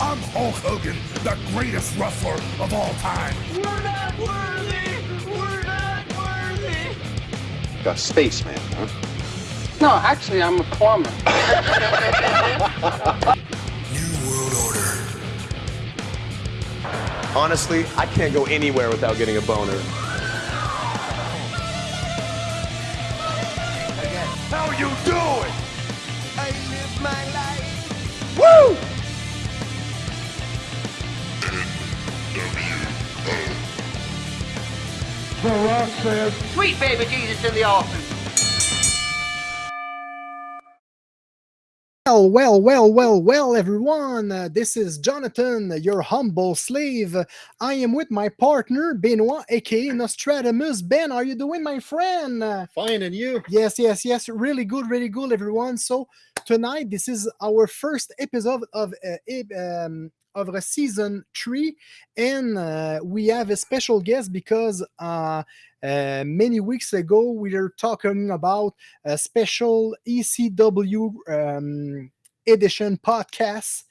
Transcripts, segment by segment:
I'm Hulk Hogan, the greatest wrestler of all time. We're not worthy! We're not worthy! A spaceman, huh? No, actually, I'm a plumber. New World Order. Honestly, I can't go anywhere without getting a boner. Sweet baby Jesus in the offing. Well, well, well, well, well, everyone. Uh, this is Jonathan, your humble slave. I am with my partner, Benoit, aka Nostradamus. Ben, are you doing, my friend? Fine, and you? Yes, yes, yes. Really good, really good, everyone. So tonight, this is our first episode of uh, um, of a season three, and uh, we have a special guest because uh, uh, many weeks ago we were talking about a special ECW um, edition podcast,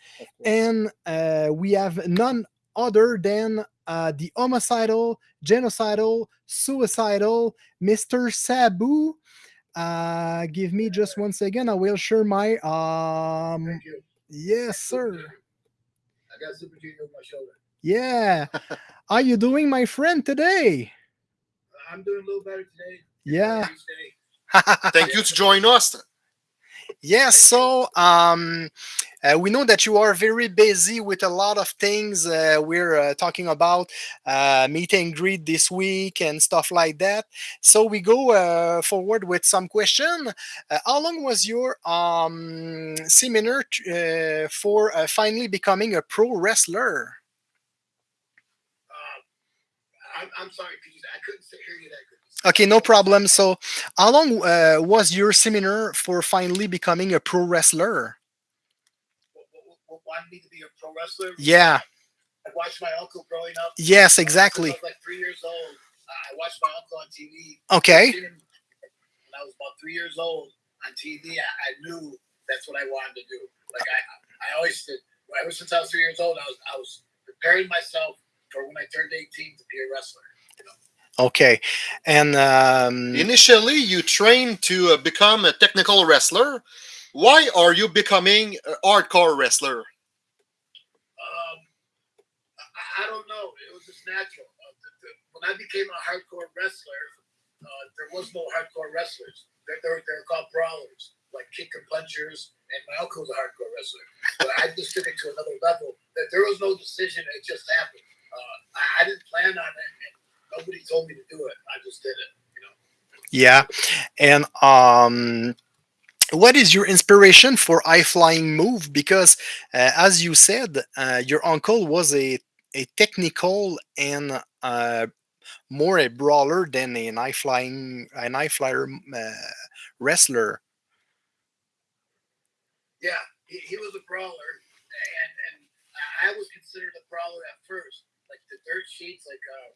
and uh, we have none other than uh, the homicidal, genocidal, suicidal Mr. Sabu. Uh, give me just one second. I will share my um. Thank you. Yes, sir. I got Super Junior on my shoulder. Yeah. Are you doing, my friend, today? I'm doing a little better today. Yeah. Each day. Thank you to join us. Yes, so um, uh, we know that you are very busy with a lot of things. Uh, we're uh, talking about uh, meet and greet this week and stuff like that. So we go uh, forward with some question. Uh, how long was your um, seminar uh, for uh, finally becoming a pro wrestler? Um, I'm, I'm sorry, could you, I couldn't hear you that good. Okay, no problem. So, how long uh, was your seminar for finally becoming a pro wrestler? What, what, what, what wanted me to be a pro wrestler? Yeah. I watched my uncle growing up. Yes, exactly. I was like three years old. I watched my uncle on TV. Okay. When I was about three years old on TV, I, I knew that's what I wanted to do. Like I, I always did. Ever since I was three years old, I was, I was preparing myself for when I turned 18 to be a wrestler. Okay. And um, Initially, you trained to uh, become a technical wrestler. Why are you becoming a hardcore wrestler? Um, I, I don't know. It was just natural. Uh, the, the, when I became a hardcore wrestler, uh, there was no hardcore wrestlers. They're, they're, they're called brawlers, like kick and punchers. And my uncle was a hardcore wrestler. But I just took it to another level. That there was no decision. It just happened. Uh, I, I didn't plan on it. And nobody told me to do it. I just did it. You know. yeah. And um, what is your inspiration for high flying move? Because uh, as you said, uh, your uncle was a a technical and uh, more a brawler than an high flying an high flyer uh, wrestler. Yeah, he, he was a brawler, and and I was considered a brawler at first. Like the dirt sheets, like uh,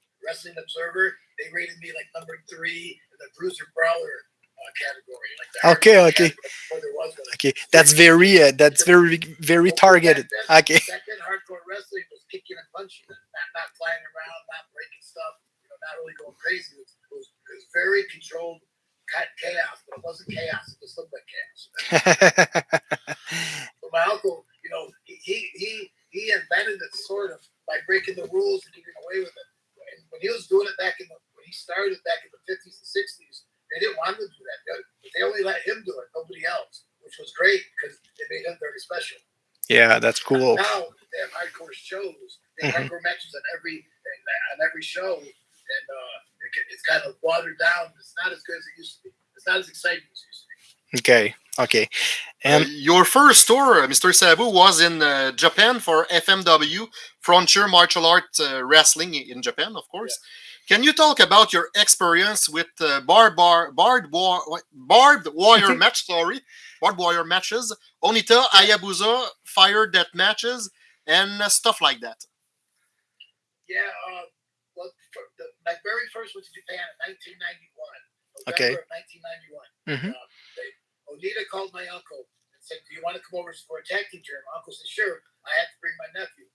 Wrestling Observer, they rated me like number three in the bruiser brawler uh, category. Like the Okay, okay. category there was one. Okay, that's very uh, that's very very targeted. Back then, Okay. then, hardcore wrestling was kicking and punching, not, not flying around, not breaking stuff, you know, not really going crazy. It was, it was, it was very controlled chaos, but it wasn't chaos. It just looked like chaos. But my uncle, you know, he he he, he invented it sort of by breaking the rules and getting away with it. And when he was doing it back in the when he started back in the fifties and sixties, they didn't want him to do that. They, they only let him do it, nobody else, which was great because it made him very special. yeah, that's cool. Now they have hardcore shows. They have Mhm. hardcore matches on every on every show, and uh, it, it's kind of watered down. It's not as good as it used to be. It's not as exciting as it used to be. Okay, okay, and Uh, your first tour, uh, Mr. Sabu, was in uh, Japan for FMW, Frontier Martial Arts uh, Wrestling in Japan, of course. Can you talk about your experience with uh, bar, bar, barbed, war, barbed wire match? Sorry, barbed wire matches, Onita, Hayabusa, fire death matches, and uh, stuff like that. Yeah, uh, well, the, my very first was to Japan in 1991. November Okay. of 1991. Mhm. Uh, they, Onita called my uncle and and said, "Do you want to come over for a tag team tournament?" My uncle said, "Sure." I had to bring my nephew,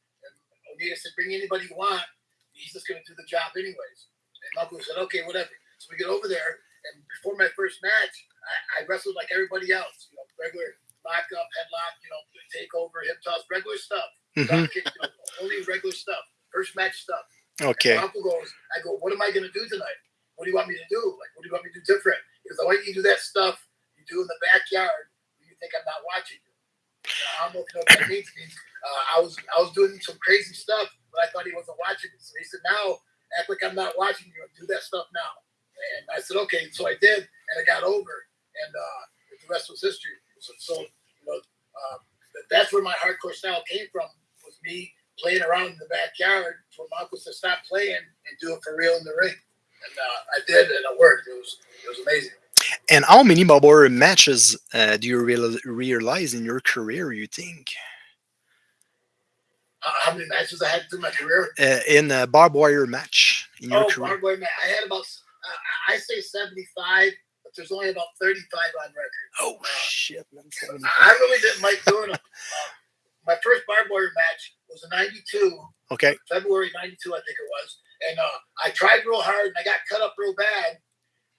Onita said, "Bring anybody you want. He's just going to do the job anyways." And my uncle said, "Okay, whatever." So we get over there, and before my first match, I, I wrestled like everybody else. You know, regular lock up, headlock, you know, take over, hip toss, regular stuff. Mhm. Kick, you know, only regular stuff. First match stuff. Okay. Uncle goes, I go, what am I going to do tonight? What do you want me to do? Like, what do you want me to do different? Because I want you to do that stuff you do in the backyard. when You think I'm not watching I. Uh, I was I was doing some crazy stuff, but I thought he wasn't watching. So he said, now act like I'm not watching you do that stuff now. And I said, okay. So I did, and I got over, and uh, the rest was history. So, so you know, um, that's where my hardcore style came from. Was me playing around in the backyard for my uncle to stop playing and do it for real in the ring. And uh, I did, and it worked. It was it was amazing. And how many barbed matches uh, do you real- realize in your career? You think Uh, how many matches I had through my career? uh, in a barbed wire match in your Oh, career? barbed wire match. I had about uh, I say seventy five, but there's only about thirty five on record. Oh shit, man! I I really didn't like doing them. Uh, my first barbed wire match was in '92. Okay. February '92, I think it was. And uh, I tried real hard, and I got cut up real bad.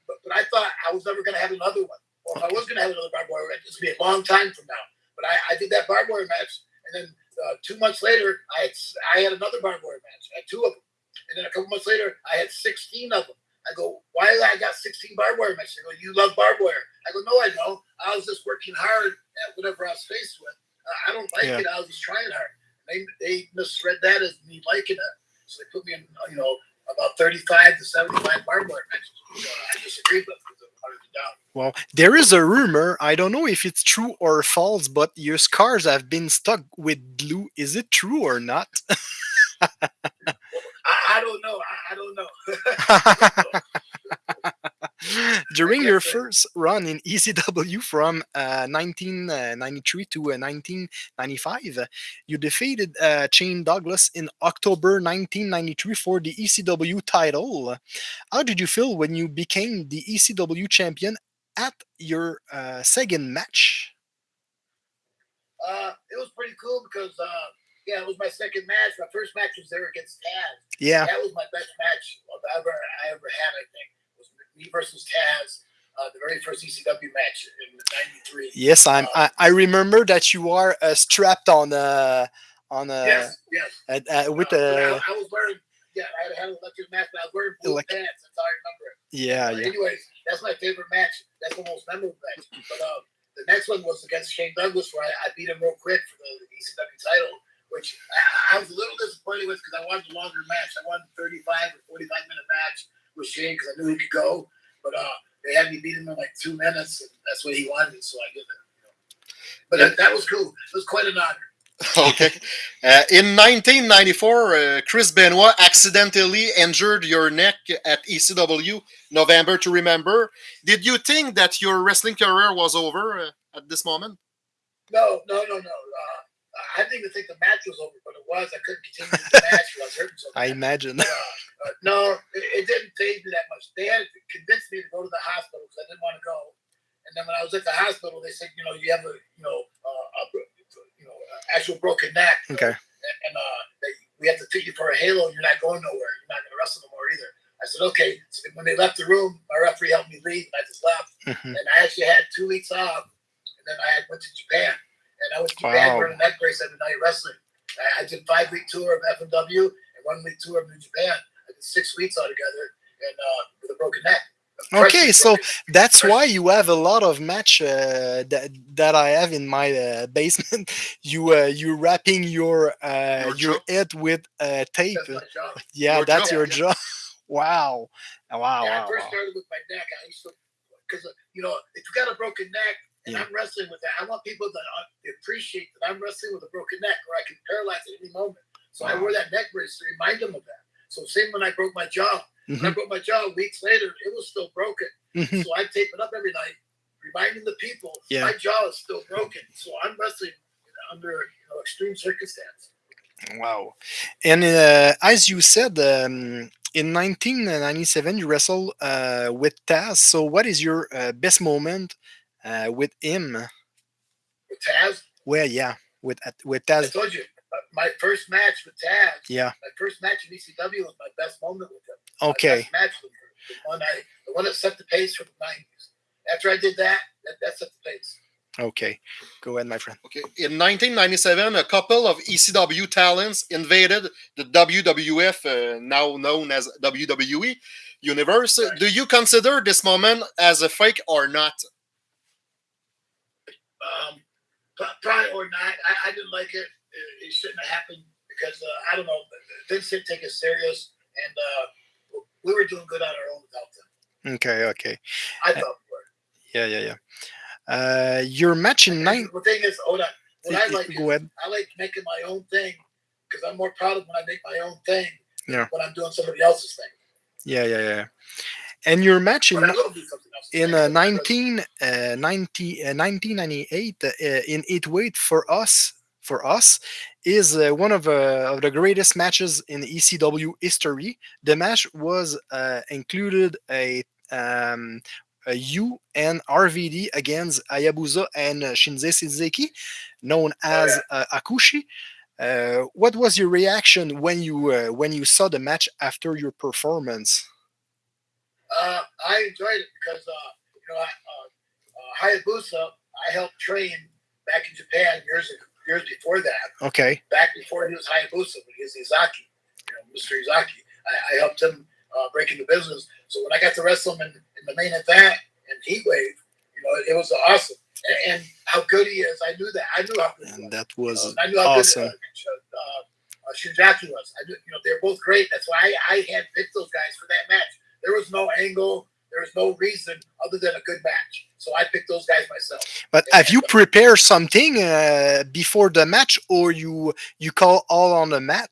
But, but I thought I was never going to have another one. Or if I was going to have another barbed wire match, it's going to be a long time from now. But I, I did that barbed wire match, and then uh, two months later, I had I had another barbed wire match. I had two of them, and then a couple months later, I had 16 of them. I go, why did I got 16 barbed wire matches? They go, you love barbed wire. I go, no, I don't. I was just working hard at whatever I was faced with. Uh, I don't like Yeah. it. I was just trying hard. They they misread that as me liking it. So they put me in, you know, about 35 to 75 barbed wire matches. I disagreed with because it wanted me down. Well, there is a rumor. I don't know if it's true or false, but your scars have been stuck with glue. Is it true or not? I, I don't know. I, I don't know. During your first run in ECW from uh, 1993 to uh, 1995, uh, you defeated uh, Shane Douglas in October 1993 for the ECW title. How did you feel when you became the ECW champion at your uh, second match? uh, it was pretty cool because, uh, yeah, it was my second match. My first match was there against Taz. Yeah, That was my best match I ever I ever had. I think was me versus Taz, uh, the very first ECW match in '93. yes, I'm. I, I remember that you are uh, strapped on uh, on uh, yes, yes. uh, uh, with Uh, but a I, I was wearing, yeah, I had, had an electric mask, but I was wearing blue pants. That's how I remember it. yeah, Uh, yeah. Anyways, that's my favorite match. That's the most memorable match. But uh, the next one was against Shane Douglas, where I, I beat him real quick for the, ECW title, which I, I was a little disappointed with because I wanted a longer match. I wanted a 35 or 45 minute match with Shane because I knew he could go. But uh, they had me beat him in like two minutes, and that's what he wanted, so I did it. You know. But that, that was cool. It was quite an honor. okay. Uh, in 1994, uh, Chris Benoit accidentally injured your neck at ECW, November to Remember. Did you think that your wrestling career was over uh, at this moment? No, no, no, no. I didn't even think the match was over, but it was. I couldn't continue the match because I was hurting so bad. I imagine. Uh, uh, no, it, it didn't faze me that much. They had to convince me to go to the hospital because I didn't want to go. And then when I was at the hospital, they said, you know, you have a, you know, uh, a, you know, actual broken neck. Okay. And, and uh, they, we have to take you for a halo. You're not going nowhere. You're not going to wrestle no more either. I said, okay. So when they left the room, my referee helped me leave, and I just left. Mhm. And I actually had two weeks off, and then I had went to Japan, and I was to Japan Wow. wearing a neck brace every night wrestling. I, I did five week tour of FMW and one week tour of New Japan. I did six weeks altogether, and uh, with a broken neck. Okay, so That's why you have a lot of match uh, that that I have in my uh, basement. You uh, you wrapping your uh, Your your head with uh, tape. that's my job. Yeah, Your that's jaw? your Yeah. job. wow, wow, yeah, I first wow. started with my neck. I used to, because you know, if you got a broken neck and Yeah. I'm wrestling with that, I want people to uh, appreciate that I'm wrestling with a broken neck, or I can paralyze at any moment. So I Wow. wore that neck brace to remind them of that. So same when I broke my jaw. When I broke my jaw weeks later, it was still broken. mhm. So I tape it up every night, reminding the people Yeah. my jaw is still broken. So I'm wrestling under you know, extreme circumstance. Wow. And uh, as you said, um, in 1997, you wrestled uh, with Taz. So, what is your uh, best moment uh, with him? with Taz. Well, yeah, with at- with I told you uh, my first match with Taz. Yeah. My first match in ECW was my best moment with him. My Okay. best match with him. The one I, the one that set the pace for the nineties. After I did that, that, that set the pace. Okay. Go ahead, my friend. Okay. In 1997, a couple of ECW talents invaded the WWF, uh, now known as WWE universe. Do you consider this moment as a fake or not? Um, probably or not. I, I didn't like it. it. It shouldn't have happened because uh, I don't know. Vince didn't take us serious, and uh, we were doing good on our own without them. Okay. Okay. I thought we were. Yeah. Yeah. Yeah. Uh, your match in And nine. The thing is, hold on. What I like, Go ahead. I like making my own thing because I'm more proud of when I make my own thing. than Yeah. When I'm doing somebody else's thing. Yeah. Yeah. Yeah. And your match in But I will do something else. in uh, 19, uh, 90, uh, 1998 uh, in eight weight for us for us is uh, one of, uh, of the greatest matches in ECW history. The match was uh, included a um, a U and RVD against Hayabusa and Jinsei Shinzaki, known as uh, Hakushi. Uh, what was your reaction when you uh, when you saw the match after your performance? Uh, I enjoyed it because uh, you know, I, uh, uh, Hayabusa, I helped train back in Japan years years before that. Okay, Back before he was Hayabusa, when he was Ezaki, you know, Mr. Ezaki. I, I helped him uh, break into business. So when I got to wrestle him in, in the main event and Heat Wave, you know, it, was awesome. And, and how good he is, I knew that. I knew how good he was. and that was Uh, I knew how awesome. good uh, uh, Shinzaki was. I knew, you know, they're both great. That's why I, I had picked those guys for that match. There was no angle. There was no reason other than a good match. So I picked those guys myself. But have you prepared something uh, before the match, or you you call all on the mat?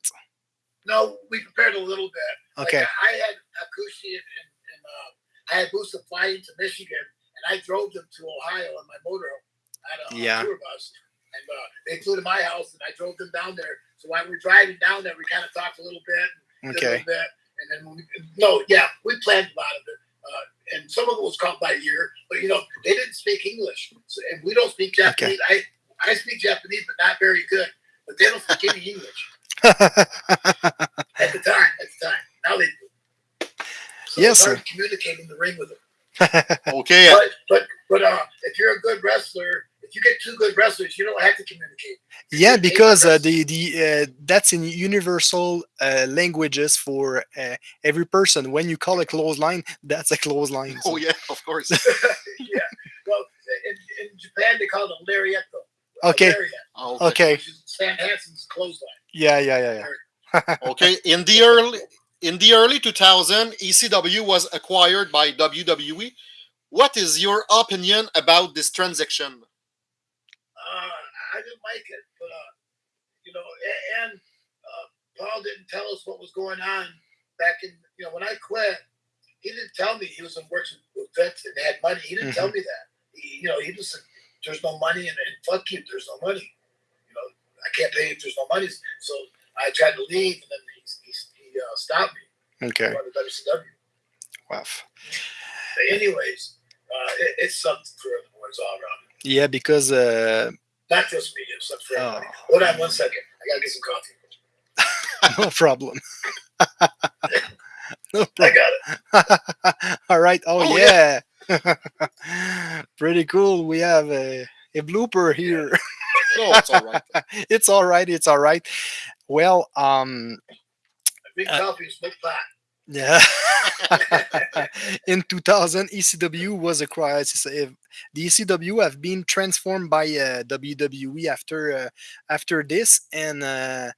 No, we prepared a little bit. Like, Okay, I, I had Hakushi and, and, and uh, I had Busa fly into Michigan, and I drove them to Ohio on my. I had a, Yeah. tour bus, and uh, they flew to my house, and I drove them down there. So while we're driving down there, we kind of talked a little bit, did a okay, little bit, and then we, no, yeah, we planned a lot of it. Uh, and some of it was caught by ear, but you know they didn't speak English, so, and we don't speak Japanese. I I speak Japanese, but not very good. But they don't speak any English at the time. At the time, now they do. So Yes, it's sir. to communicate in the ring with them. Okay. But but but uh, if you're a good wrestler, if you get two good wrestlers, you don't have to communicate. yeah, because uh, the the uh, that's in universal uh, languages for uh, every person. When you call a clothesline, that's a clothesline. Oh yeah, of course. yeah. Well, in, in Japan they call it a lariato. A Okay. lariat, Oh, Okay, Which is Stan Hansen's clothesline. yeah, yeah, yeah, yeah. okay. In the early in the early 2000, ECW was acquired by WWE. What is your opinion about this transaction? Like it, but uh, you know, and, and uh, Paul didn't tell us what was going on back in. You know, when I quit, he didn't tell me he was in works with Vince and had money. He didn't tell me that. He, you know, he just said, "There's no money, and, and fuck you, there's no money." You know, I can't pay if there's no money. So I tried to leave, and then he he, he uh, stopped me. Okay, WCW. wow. But anyways, uh, it, it sucked for the boys all around. Yeah, because uh, Not just me, it sucked for everybody. Oh. Hold on one second. I gotta get some coffee. no problem. no I got it. All right. Oh, Oh, yeah. Pretty cool. We have a, a blooper here. No, it's all right. it's all right. It's all right. Well, um, Big Uh, coffee, smoke pot. Yeah. In 2000, ECW was a crisis. If the ECW have been transformed by uh, WWE after uh, after this, and uh,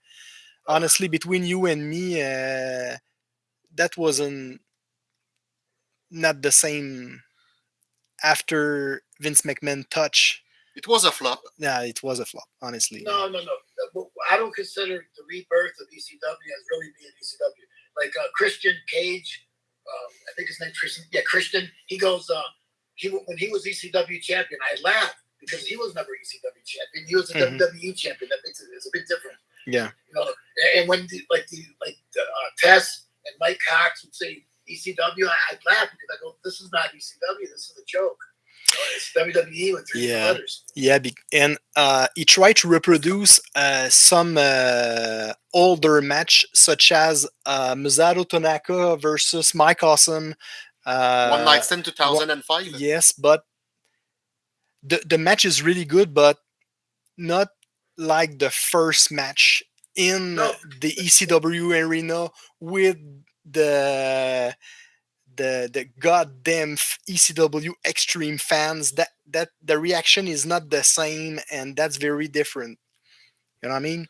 honestly, between you and me, uh, that wasn't not the same. After Vince McMahon touch, It was a flop. yeah, it was a flop. Honestly, No, no, no. I don't consider the rebirth of ECW as really being ECW. Like uh, Christian Cage, um, I think his name Christian. Yeah, Christian. He goes. Uh, he when he was ECW champion, I laughed because he was never ECW champion. He was a Mhm. WWE champion. That makes it. It's a bit different. yeah, You know, and- when the, like the like the, uh, Tess and Mike Cox would say ECW, I, I'd laugh because I go, "This is not ECW. This is a joke." it's WWE with three Yeah. letters. Yeah, be- and uh, he tried to reproduce uh, some uh, older match, such as uh, Masato Tanaka versus Mike Awesome. Uh, One night stand 2005. Yes, but the the match is really good, but not like the first match in No. the ECW arena with the the the goddamn ECW extreme fans. That that the reaction is not the same, and that's very different. You know what I mean?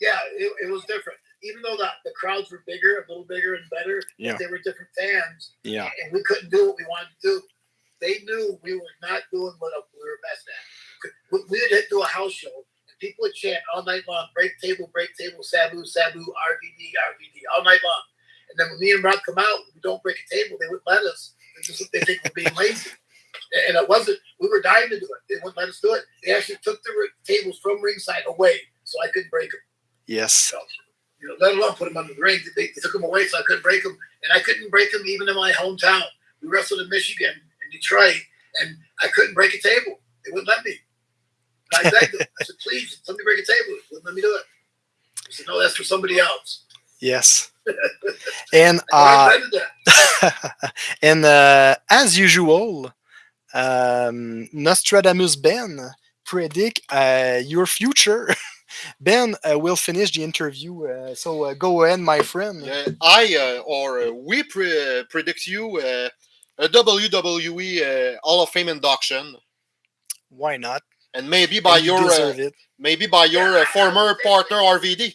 Yeah, it, it was different. Even though the, the crowds were bigger, a little bigger and better, Yeah. they were different fans, Yeah. and we couldn't do what we wanted to do. They knew we were not doing what we were best at. We- would do a house show, and people would chant all night long, break table, break table, Sabu, Sabu, RVD, RVD, all night long. And then when me and Rob come out, we don't break a table, they wouldn't let us. They just they think we're being lazy. And it wasn't, we were dying to do it. They wouldn't let us do it. They actually took the tables from ringside away so I couldn't break them. Yes. So, you know, let alone put him under the ring. They, took him away so I couldn't break him, And I couldn't break him even in my hometown. We wrestled in Michigan, and Detroit, and I couldn't break a table. They wouldn't let me. And I begged them. I said, please, let me break a table. They wouldn't let me do it. I said, no, that's for somebody else. Yes. And I uh, and uh, as usual, um, Nostradamus Ben predict uh, your future. Ben uh, will finish the interview, uh, so uh, go ahead, my friend. Uh, I uh, or uh, we pre- predict you uh, a WWE uh, Hall of Fame induction, Why not? and maybe by And you your uh, it. maybe by your uh, former partner RVD.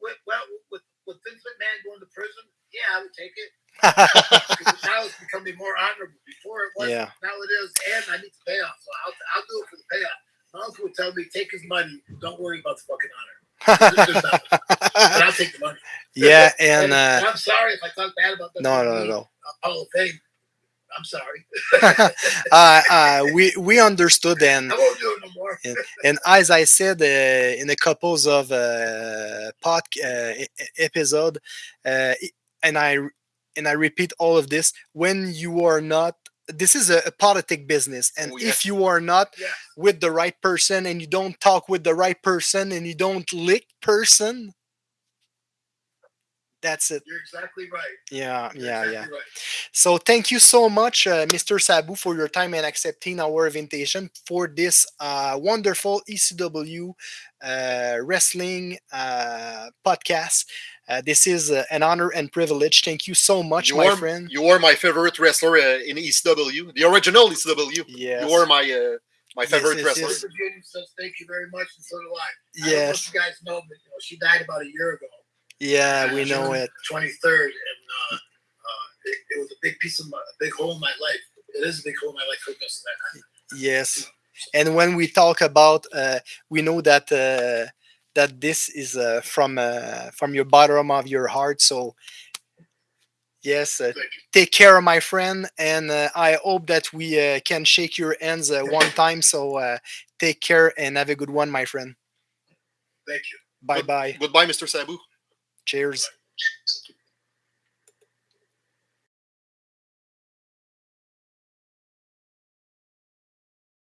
Well, well, with, with Vince McMahon going to prison, yeah, I would take it. Because now it's becoming more honorable. Before it wasn't. Yeah. Now it is, and I need to the payoff. So I'll, I'll do it for the payoff. My uncle would tell me, take his money. Don't worry about the fucking honor. There's- there's nothing. But I'll take the money. yeah, and uh, I'm sorry if I talk bad about the no, no, no. Hall of Fame. I'm sorry. uh, uh, we we understood and I won't do it no more. and as I said uh, in a couples of uh, pod uh, episode, uh, and I and I repeat all of this: when you are not, this is a, a politic business, and Oh, if you are not Yeah. with the right person, and you don't talk with the right person, and you don't lick person, that's it. You're exactly right. Yeah, You're yeah, yeah. Right. So thank you so much, uh, Mr. Sabu, for your time and accepting our invitation for this uh, wonderful ECW uh, wrestling uh, podcast. Uh, this is uh, an honor and privilege. Thank you so much, You my are, friend. you are my favorite wrestler uh, in ECW, the original ECW. Yes. You are my uh, my favorite yes, wrestler. yes. Thank you very much, and so do I. I Yes. if you guys know, but you know, she died about a year ago. Yeah, we know it. 23rd, and uh, uh, it, it was a big piece of my, a big hole in my life. It is a big hole in my life for that night. Yes. And when we talk about, uh, we know that uh, that this is uh, from uh, from your bottom of your heart. So yes, uh, take care, of my friend, and uh, I hope that we uh, can shake your hands uh, one time. So uh, take care and have a good one, my friend. Thank you. Bye bye. Goodbye, Mr. Sabu. Cheers.